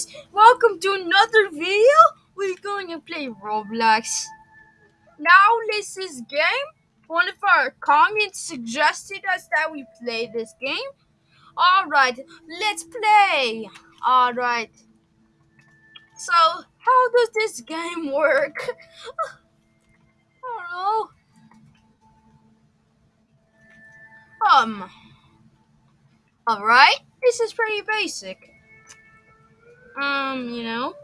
guys, welcome to another video. We're going to play Roblox. Now this is game. One of our comments suggested us that we play this game. Alright, let's play. Alright. So, how does this game work? I don't know. Um. Alright, this is pretty basic. Um, you know.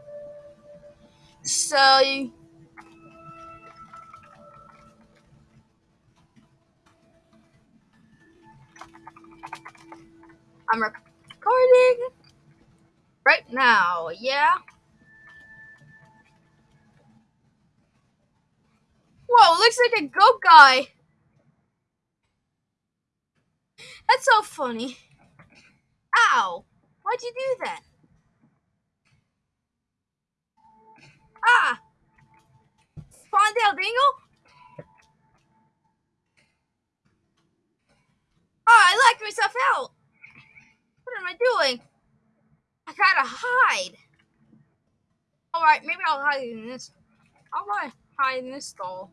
So you I'm recording right now, yeah? Whoa, looks like a goat guy. That's so funny. Ow! Why'd you do that? Dingle? Ah, I locked myself out! What am I doing? I gotta hide. Alright, maybe I'll hide in this. I'll hide in this stall.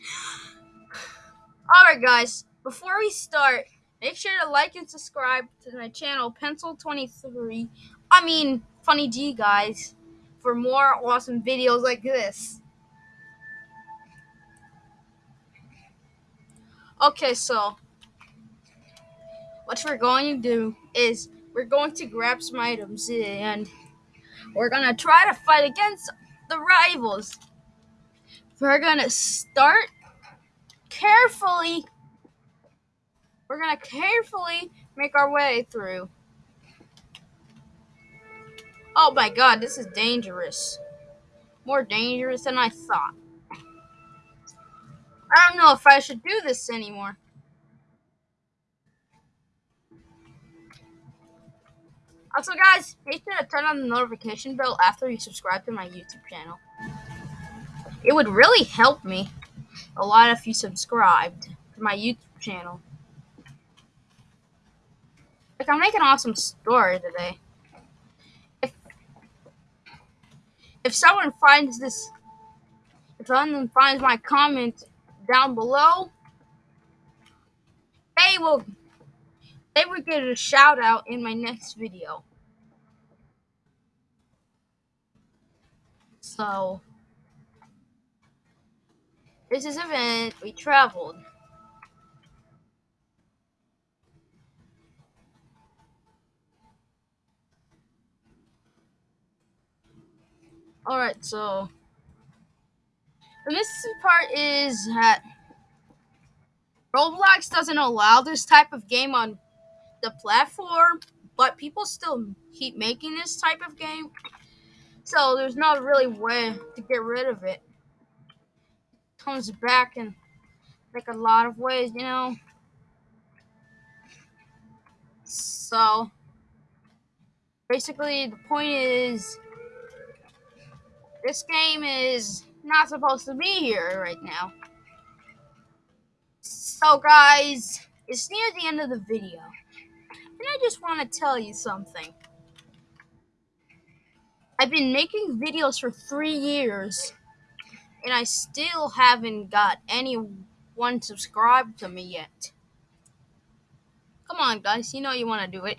Alright guys, before we start, make sure to like and subscribe to my channel, Pencil23. I mean, Funny G guys for more awesome videos like this. Okay, so what we're going to do is we're going to grab some items and we're going to try to fight against the rivals. We're going to start carefully. We're going to carefully make our way through. Oh my god, this is dangerous. More dangerous than I thought. I don't know if I should do this anymore. Also, guys, make sure to turn on the notification bell after you subscribe to my YouTube channel. It would really help me a lot if you subscribed to my YouTube channel. Like, I'm making an awesome story today. if if someone finds this, if someone finds my comment down below, they will, they will get a shout out in my next video. So, this is event we traveled. Alright, so the missing part is that Roblox doesn't allow this type of game on the platform, but people still keep making this type of game. So there's not really way to get rid of it. it comes back in like a lot of ways, you know. So basically the point is this game is not supposed to be here right now. So guys, it's near the end of the video. And I just want to tell you something. I've been making videos for three years. And I still haven't got anyone subscribed to me yet. Come on, guys. You know you want to do it.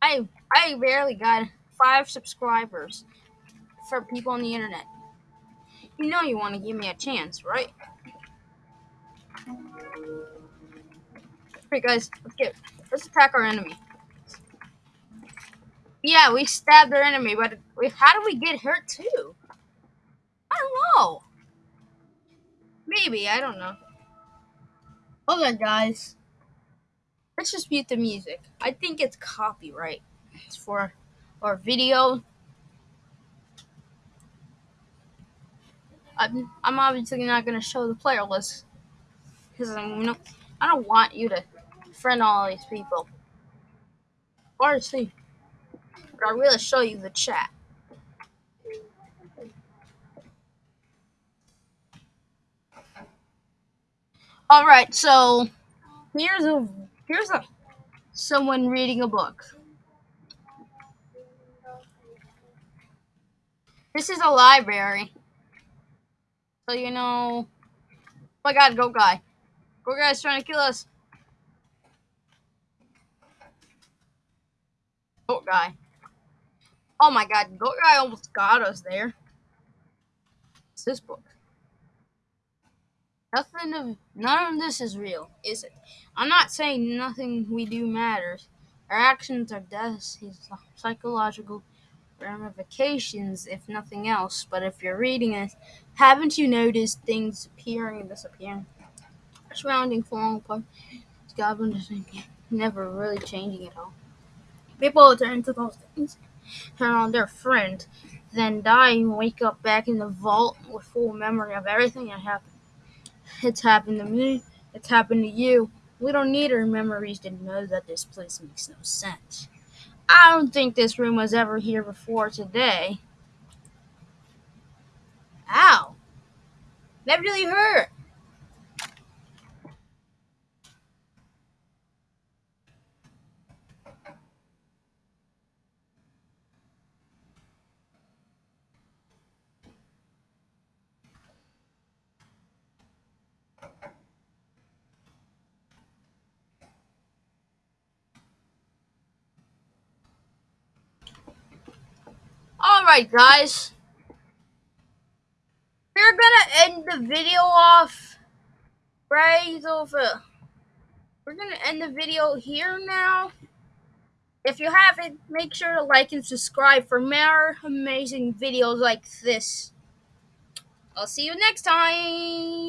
I I barely got five subscribers for people on the internet. You know you want to give me a chance, right? Alright guys, let's get let's attack our enemy. Yeah, we stabbed our enemy, but how did we get hurt too? I don't know. Maybe, I don't know. Hold on, guys. Let's just mute the music. I think it's copyright. It's for our video I'm, I'm obviously not going to show the player list because I'm, um, you know, I don't want you to friend all these people. Or see, but I really show you the chat. All right, so here's a here's a someone reading a book. This is a library. So, you know. Oh my god, goat guy. Goat guy's trying to kill us. Goat guy. Oh my god, goat guy almost got us there. What's this book? Nothing of none of this is real, is it? I'm not saying nothing we do matters. Our actions are deaths, psychological ramifications, if nothing else. But if you're reading it, haven't you noticed things appearing and disappearing? Surrounding falling apart, goblin never really changing at all. People turn to those things, turn on their friend, then die and wake up back in the vault with full memory of everything that happened. It's happened to me. It's happened to you. We don't need our memories to know that this place makes no sense. I don't think this room was ever here before today. Ow. That really hurt. Alright, guys. We're gonna end the video off right over. We're gonna end the video here now. If you haven't, make sure to like and subscribe for more amazing videos like this. I'll see you next time.